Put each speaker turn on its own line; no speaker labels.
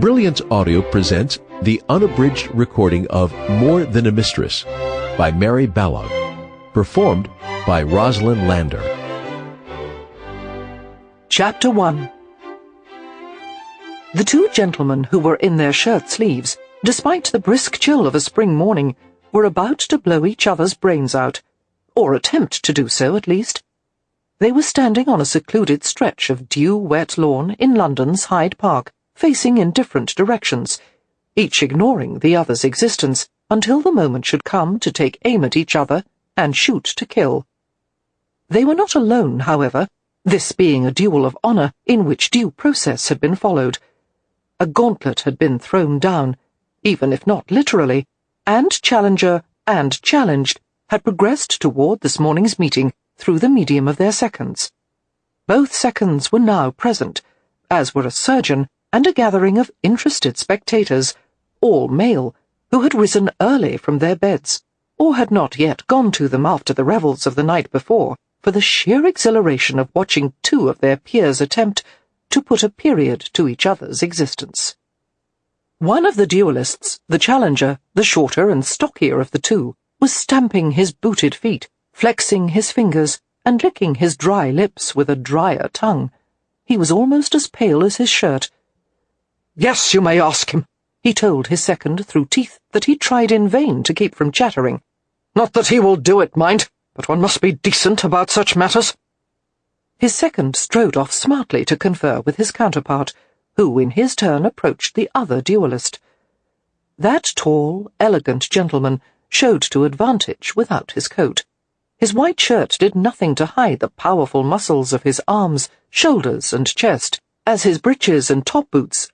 Brilliance Audio presents the unabridged recording of More Than a Mistress by Mary Balogh, performed by Rosalind Landor.
Chapter 1 The two gentlemen who were in their shirt sleeves, despite the brisk chill of a spring morning, were about to blow each other's brains out, or attempt to do so at least. They were standing on a secluded stretch of dew-wet lawn in London's Hyde Park, facing in different directions, each ignoring the other's existence until the moment should come to take aim at each other and shoot to kill. They were not alone, however, this being a duel of honour in which due process had been followed. A gauntlet had been thrown down, even if not literally, and challenger and challenged had progressed toward this morning's meeting through the medium of their seconds. Both seconds were now present, as were a surgeon and a gathering of interested spectators, all male, who had risen early from their beds, or had not yet gone to them after the revels of the night before, for the sheer exhilaration of watching two of their peers attempt to put a period to each other's existence. One of the duelists, the challenger, the shorter and stockier of the two, was stamping his booted feet, flexing his fingers, and licking his dry lips with a drier tongue. He was almost as pale as his shirt. Yes, you may ask him, he told his second through teeth that he tried in vain to keep from chattering. Not that he will do it, mind, but one must be decent about such matters. His second strode off smartly to confer with his counterpart, who in his turn approached the other duellist. That tall, elegant gentleman showed to advantage without his coat. His white shirt did nothing to hide the powerful muscles of his arms, shoulders, and chest, as his breeches and top boots